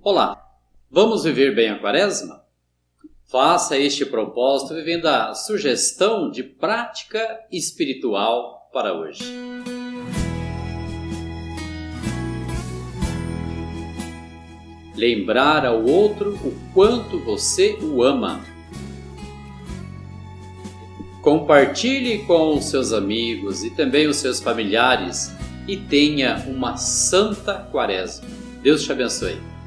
Olá, vamos viver bem a quaresma? Faça este propósito vivendo a sugestão de prática espiritual para hoje. Lembrar ao outro o quanto você o ama. Compartilhe com os seus amigos e também os seus familiares e tenha uma santa quaresma. Deus te abençoe.